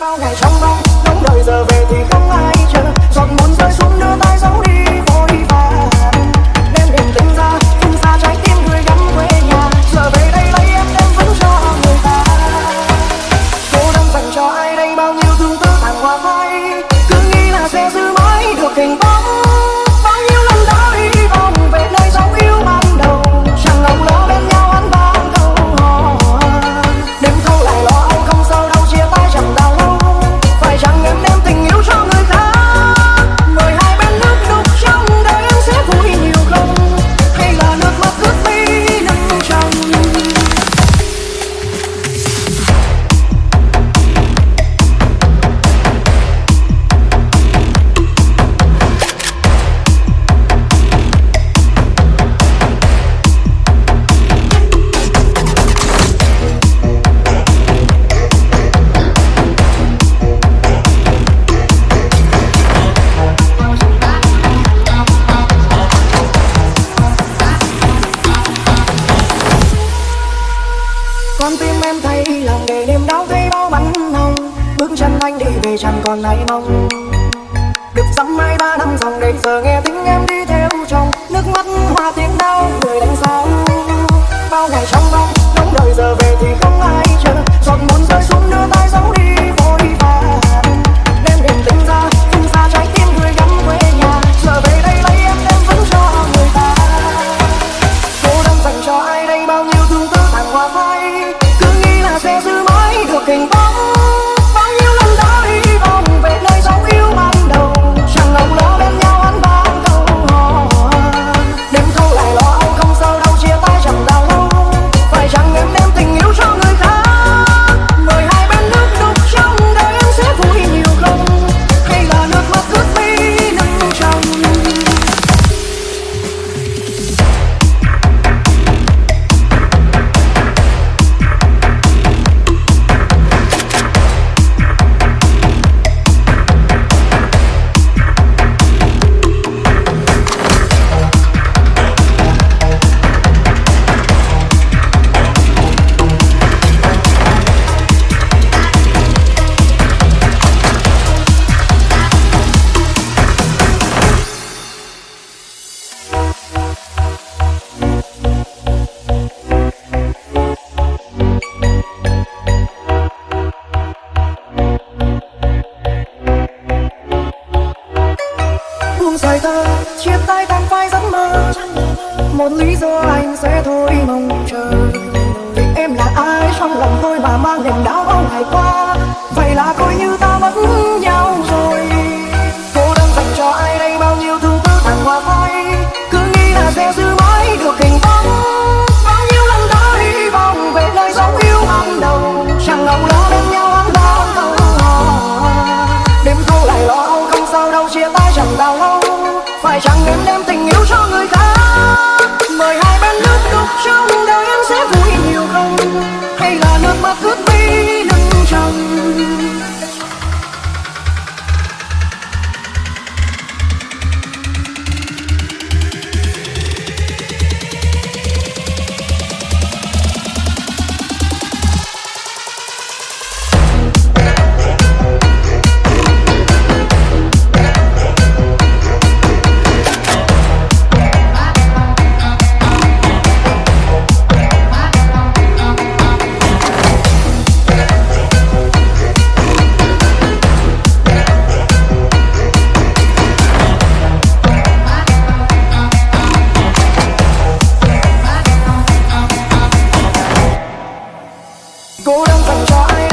bao ngày trong mong. Nóng đợi giờ về thì không ai chờ. Giọt muốn rơi xuống bước chân anh đi về chẳng còn nay mong. Được dăm mai ba năm dòng đầy giờ nghe tiếng em đi theo chồng nước mắt hoa tiếng đau người đánh sao bao ngày trong bóng buông rời ta, chia tay tan phai giấc mơ. Một lý do anh sẽ thôi mong chờ. Vì em là ai, trong lòng tôi mà mang niềm đau bao ngày qua? Vậy là coi như cố đang thật trái.